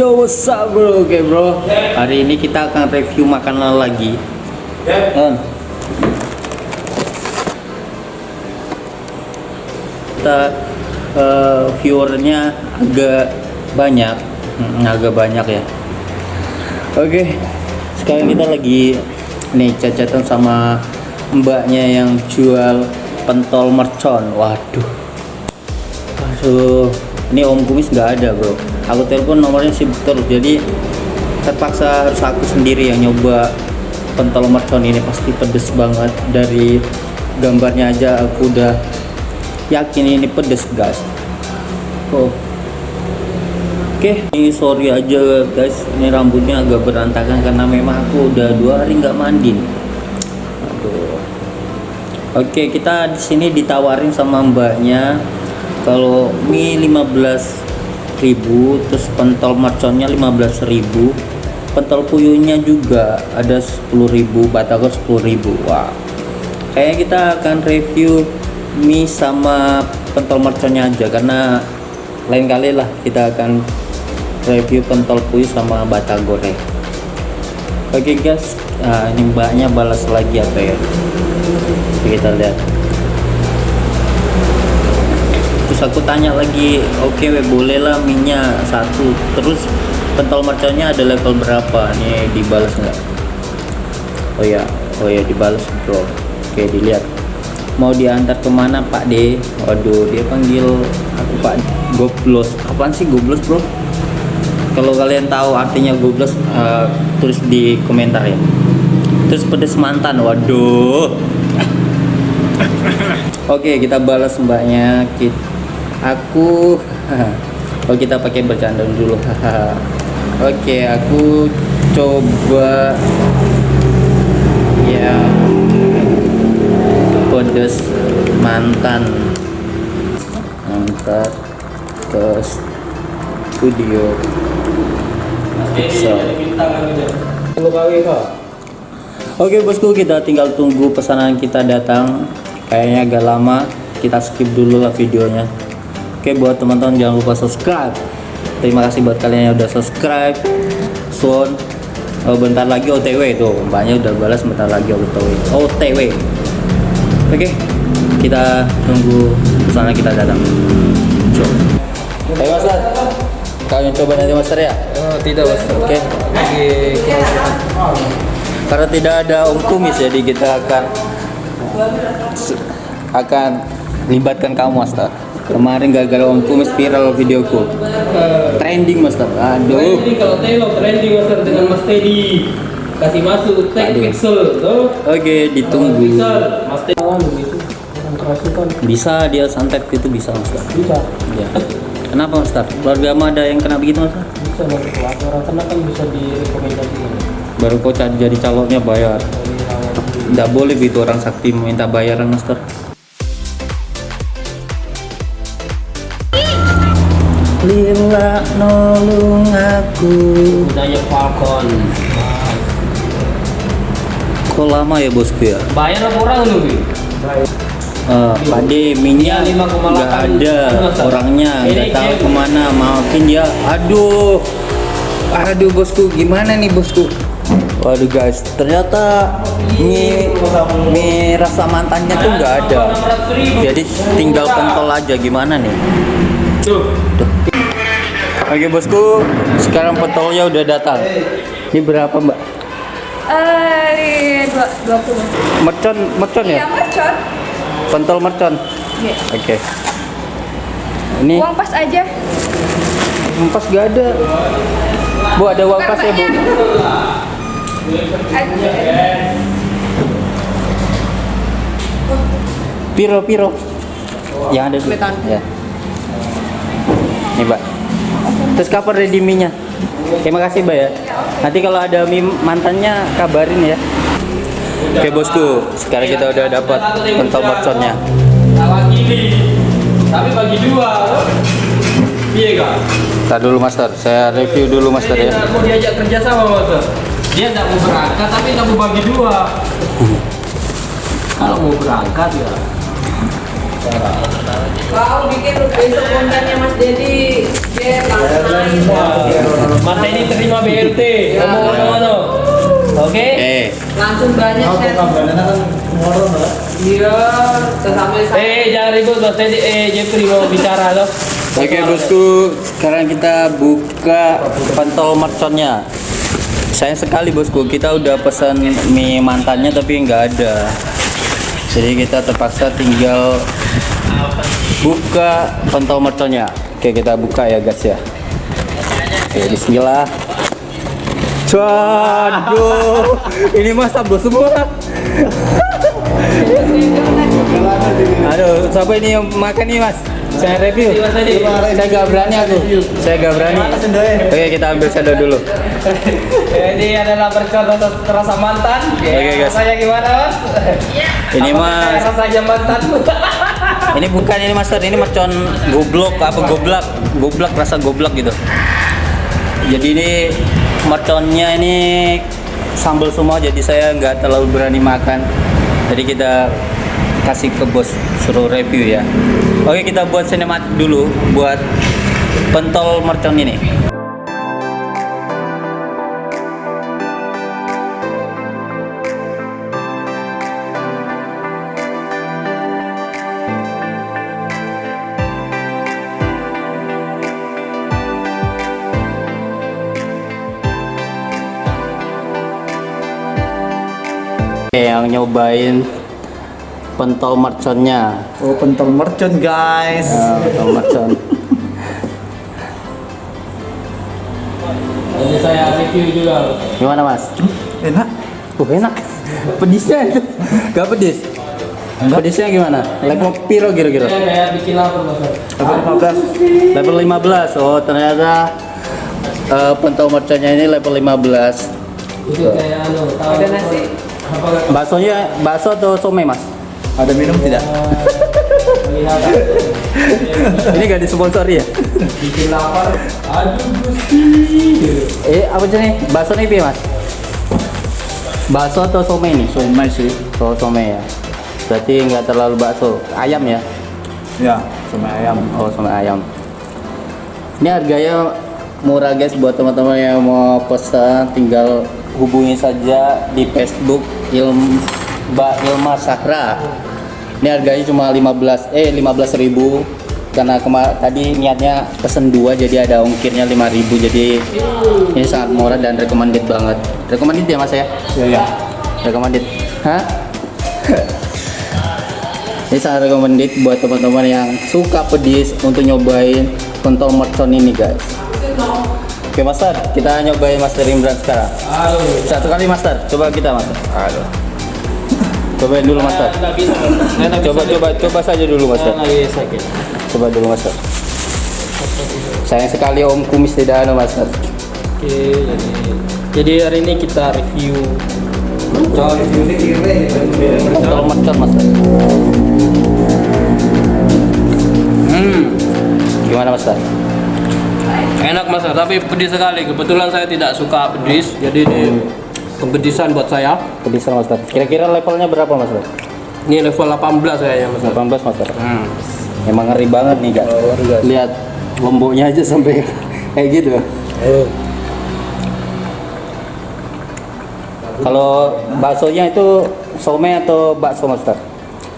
Yo what's up bro? Oke bro. Hari ini kita akan review makanan lagi. On. Kita eh, viewernya agak banyak, Hmm, agak banyak ya. Oke. Sekarang kita lagi nih cacatan sama mbaknya yang jual pentol mercon. Waduh. Aduh, ini Om Kumis nggak ada bro. Aku telepon nomornya sibuk terus, jadi terpaksa harus aku sendiri yang nyoba pentol mercon ini pasti pedes banget dari gambarnya aja aku udah yakin ini pedes guys. Oh. Oke, ini sorry aja guys, ini rambutnya agak berantakan karena memang aku udah dua hari nggak mandi. Aduh. Oke, kita di sini ditawarin sama mbaknya kalau mie 15.000 terus pentol merconnya 15.000 pentol puyuhnya juga ada 10.000 batagor 10.000 wah. Kayaknya kita akan review mie sama pentol merconnya aja karena lain kali lah kita akan review pentol puyuh sama batagor ya. Oke guys. Nah, ini mbaknya balas lagi apa ya? Kita lihat terus aku tanya lagi oke we, boleh lah minyak satu. Terus pentol merconnya ada level berapa? Nih dibalas nggak? Oh ya oh ya dibalas bro. Oke dilihat. Mau diantar ke mana pak D? Waduh dia panggil aku pak goblos. Apaan sih goblos bro? Kalau kalian tahu artinya goblos eh, tulis di komentar ya. Terus pedes mantan waduh. Oke, kita balas mbaknya. Kita, aku Oh, kita pakai bercanda dulu. Oke, aku coba ya pedes mantan. Antar ke studio. Pixel. Oke bosku kita tinggal tunggu pesanan kita datang. Kayaknya agak lama. Kita skip dulu lah videonya Oke buat teman-teman jangan lupa subscribe. Terima kasih buat kalian yang udah subscribe. Son oh, bentar lagi OTW tuh. Mbaknya udah balas bentar lagi OTW OTW Oke kita tunggu pesanan kita datang. Coba. Ayo Master kalian coba nanti Master ya Oh, tidak Master. Oke. Lagi karena tidak ada om kumis jadi kita akan akan libatkan kamu master kemarin gara-gara om kumis viral videoku. Trending master aduh. Trending kalau Telo trending master dengan Mas Teddy. Kasih masuk tag Aduh. pixel tuh. Oke ditunggu. Pixel Mas Teddy. Bisa dia santet itu bisa master bisa. Ya kenapa master keluarga kamu ada yang kena begitu master bisa masuk kelas orang kena kan bisa direkomendasikan. Baru kau cari jadi calonnya bayar. Tidak boleh gitu orang sakti minta bayaran master Lila nolong aku budaya Falcon Kok lama ya bosku ya? bayar apa orang lu Bi? Eh, Pak D, minyak Iya, 5,8. nggak ada Masa? orangnya, Ini nggak tahu ke mana. Maafin dia. Aduh, aduh bosku, gimana nih bosku? Waduh guys, ternyata mie, mie rasa mantannya tuh nggak ada. Jadi tinggal pentol aja gimana nih? tuh Oke bosku, sekarang pentolnya udah datang. Ini berapa mbak? Eh, dua, dua puluh. Mercon, mercon ya? Iya, mercon. Pentol mercon. Iya. Oke. Ini Uang pas aja. Pas gak ada. Bu ada uang pas ya bu? Piro piro. Yang ada. Beton. Ya. Nih mbak. Terus ready mie-nya? Terima kasih mbak ya. Nanti kalau ada mie mantannya kabarin ya. Oke bosku, sekarang kita udah dapat pentol merconnya. tapi bagi dua iya kak Tar dulu master, saya review dulu master ya. mau diajak kerja sama master dia nggak mau berangkat tapi nggak mau bagi dua kalau mau berangkat ya cara Kau bikin besok kontennya Mas Dedi. Teddy terima BLT. Ngomong-ngomong ano. Oke? Oke. Langsung banyak share. Iya, Eh, jangan ribut Mas Teddy. Eh, Jeffrey mau bicara loh. Oke bosku, sekarang kita buka pentol merconnya. Sayang sekali bosku, kita udah pesan mie mantannya tapi nggak ada. Jadi kita terpaksa tinggal buka pentol merconnya. Oke kita buka ya guys ya. Oke Bismillah. Waduh, ini mah sambal semua. Aduh, siapa ini yang makan nih mas? Saya review. Saya gak berani aku. Saya gak berani. Oke, kita ambil sendok dulu. Ini adalah bercontoh terasa mantan. Oke, guys. Rasanya gimana, Mas? Ini mas, rasanya mantan. ini bukan ini master, ini mercon goblok apa goblak, goblak rasa goblak gitu. Jadi ini merconnya ini sambal semua, jadi saya nggak terlalu berani makan. Jadi kita kasih ke bos suruh review ya. Oke kita buat sinematik dulu buat pentol mercon ini. Yang nyobain pentol merconnya. Oh pentol mercon guys. Ya, pentol mercon. Ini saya review juga. Gimana mas? Enak. Uh enak. Pedisnya itu gak pedis. Pedisnya gimana? Level piro kira-kira? Saya kayak bikin apa, Mas? Level 15. Level 15. Oh ternyata eh, pentol merconnya ini level 15. Itu kayak anu, tahu Ada nasi. Baksonya bakso atau somai mas? Ada minum tidak? Ini gak disponsori ya? bikin lapar. Aduh, Gusti. Eh apa sih nih? Bakso nih mas? Bakso atau somai nih? Somai sih. Oh somai ya. Berarti nggak terlalu bakso. Ayam ya? Ya, somai ayam. Oh sama ayam. Ini harganya murah guys buat teman-teman yang mau pesan tinggal hubungi saja di Facebook Ilm Mbak Ilma Sakra. Ini harganya cuma 15 eh 15.000 karena kema tadi niatnya pesen dua jadi ada ongkirnya 5.000 jadi ini sangat murah dan recommended banget. Recommended ya Mas ya? Ya ya. recommended hah ini sangat recommended buat teman-teman yang suka pedis untuk nyobain pentol mercon ini guys oke master kita nyobain master Imran sekarang. Aduh. satu kali master coba kita master aduh cobain dulu master bisa, coba coba coba saja dulu master coba dulu master sayang sekali om kumis tidak ada master Oke, jadi, jadi hari ini kita review. Mercon master hmm. Gimana master Enak mas, tapi pedis sekali. Kebetulan saya tidak suka pedis, jadi ini kepedisan buat saya. Pedisan master. Kira-kira levelnya berapa master? Ini level 18 kayaknya mas. 18 master. Hmm. Emang ngeri banget nih kak. Lihat lomboknya aja sampai kayak gitu. Kalau baksonya itu somai atau bakso master?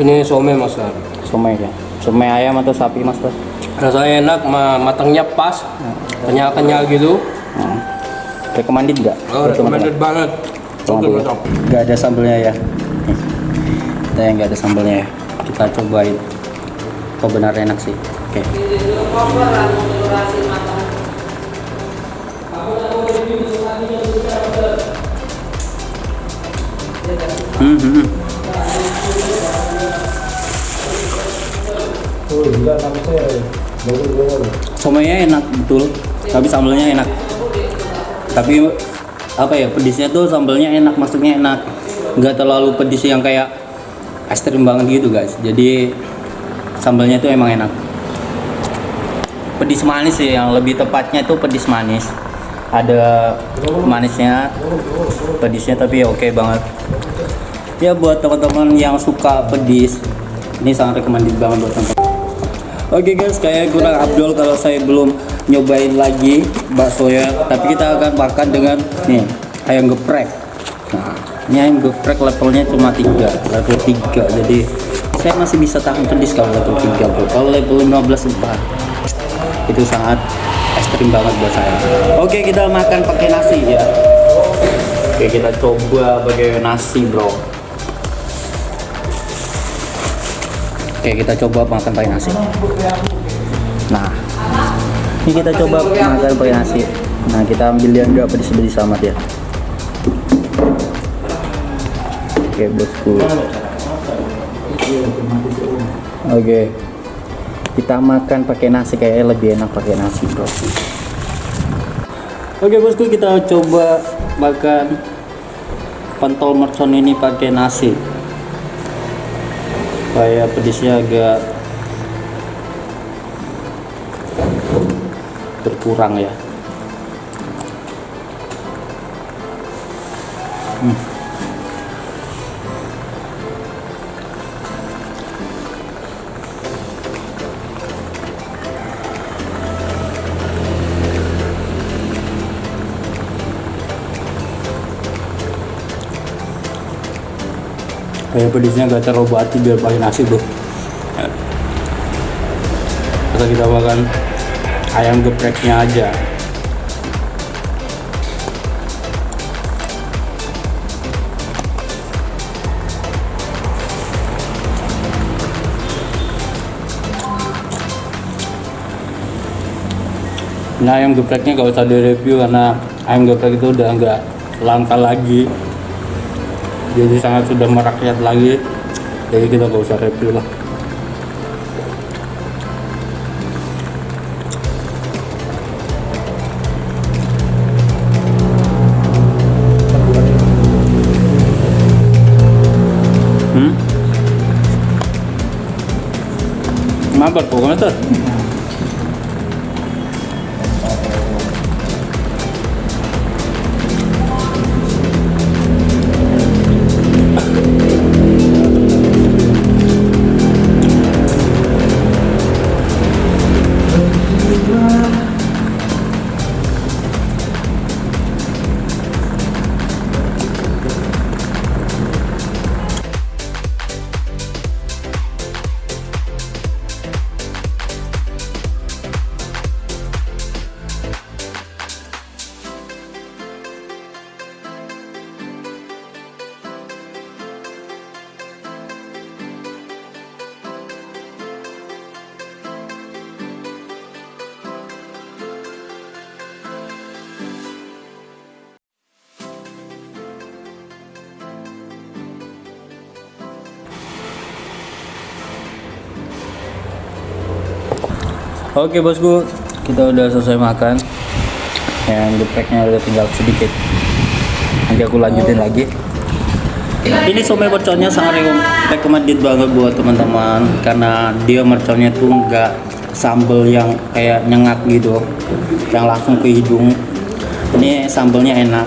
Ini some mas. Somai ya. Somai ayam atau sapi master? Rasanya enak, ma- matangnya pas, kenyal-kenyal gitu. Hmm. Recommended nggak? Oh, recommended banget. Nggak ada sambelnya ya. Kita yang nggak ada sambelnya ya. Kita cobain. Oh benar enak sih. Oke. Hmm, hmm, hmm. Somainya enak betul, tapi sambelnya enak. Tapi apa ya pedisnya tuh sambelnya enak, maksudnya enak, nggak terlalu pedis yang kayak ekstrim banget gitu guys. Jadi sambelnya tuh emang enak. Pedis manis sih yang lebih tepatnya itu pedis manis. Ada manisnya, pedisnya tapi ya oke banget. Ya buat teman-teman yang suka pedis, ini sangat recommended banget buat teman-teman. Oke guys, kayak kurang Abdul kalau saya belum nyobain lagi bakso ya. Tapi kita akan makan dengan nih ayam geprek. Nah, ini ayam geprek levelnya cuma 3, level 3. Jadi saya masih bisa tahan pedis kalau level 3 bro. Kalau level 15 empat itu sangat ekstrim banget buat saya. Oke, kita makan pakai nasi ya. Oke, kita coba pakai nasi, bro. Oke, kita coba makan pakai nasi. Nah, ini kita coba makan pakai nasi. Nah, kita ambil yang enggak pedis-pedis amat ya. Oke, bosku. Oke. Kita makan pakai nasi kayaknya lebih enak pakai nasi, bro. Oke, bosku, kita coba makan pentol mercon ini pakai nasi supaya pedisnya agak berkurang ya Hmm. Kayak pedisnya gak terlalu bati biar pakai nasi bro. Masa kita makan ayam gepreknya aja. Nah ayam gepreknya gak usah direview karena ayam geprek itu udah nggak langka lagi jadi sangat sudah merakyat lagi. Jadi kita gak usah review lah. Hmm? Kenapa tuh Oke bosku, kita udah selesai makan. Yang gepreknya udah tinggal sedikit. Nanti aku lanjutin lagi. Ini somai merconnya sangat recommended banget buat teman-teman karena dia merconnya tuh nggak sambel yang kayak nyengat gitu, yang langsung ke hidung. Ini sambelnya enak.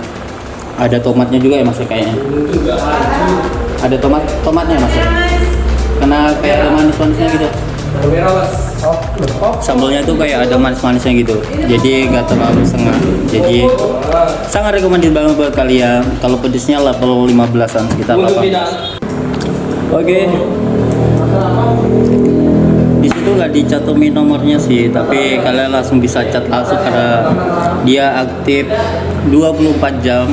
Ada tomatnya juga ya mas ya, kayaknya. Ada tomat tomatnya mas ya? Karena kayak manis-manisnya gitu sambalnya tuh kayak ada manis-manisnya gitu. Jadi nggak terlalu setengah. Jadi sangat recommended banget buat kalian. Kalau pedesnya level 15an kita apa. oke. Di situ nggak dicatomi nomornya sih tapi kalian langsung bisa chat langsung karena dia aktif 24 jam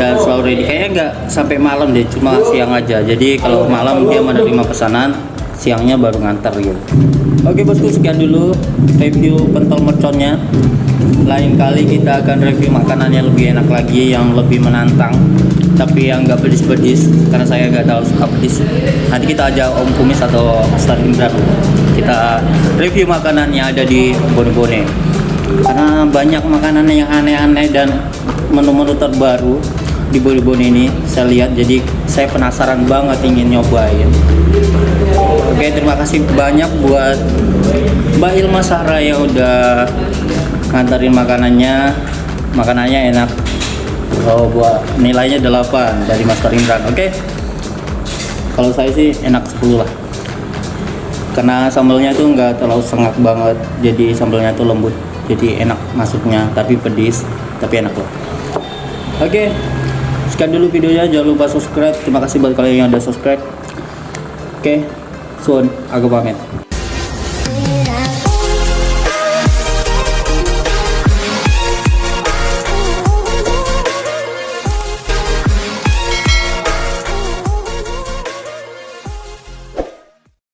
dan selalu ready. Kayaknya nggak sampai malam deh cuma siang aja. Jadi kalau malam dia menerima pesanan siangnya baru ngantar gitu. Oke bosku sekian dulu review pentol merconnya. Lain kali kita akan review makanan yang lebih enak lagi yang lebih menantang tapi yang nggak pedis-pedis karena saya nggak tahu suka pedis. Nanti kita ajak Om Kumis atau Master Indra kita review makanan yang ada di Bone-Bone. Karena banyak makanan yang aneh-aneh dan menu-menu terbaru di Bone-Bone ini saya lihat. Jadi saya penasaran banget ingin nyobain Oke terima kasih banyak buat Mbak Ilma Sahra yang udah nganterin makanannya. Makanannya enak. Oh buat nilainya 8 dari Master Imran. Oke. Kalau saya sih enak 10 lah. Karena sambalnya tuh nggak terlalu sengak banget jadi sambalnya tuh lembut jadi enak masuknya tapi pedis tapi enak loh oke. Sekian dulu videonya jangan lupa subscribe. Terima kasih buat kalian yang udah subscribe. Oke Sun aku pamit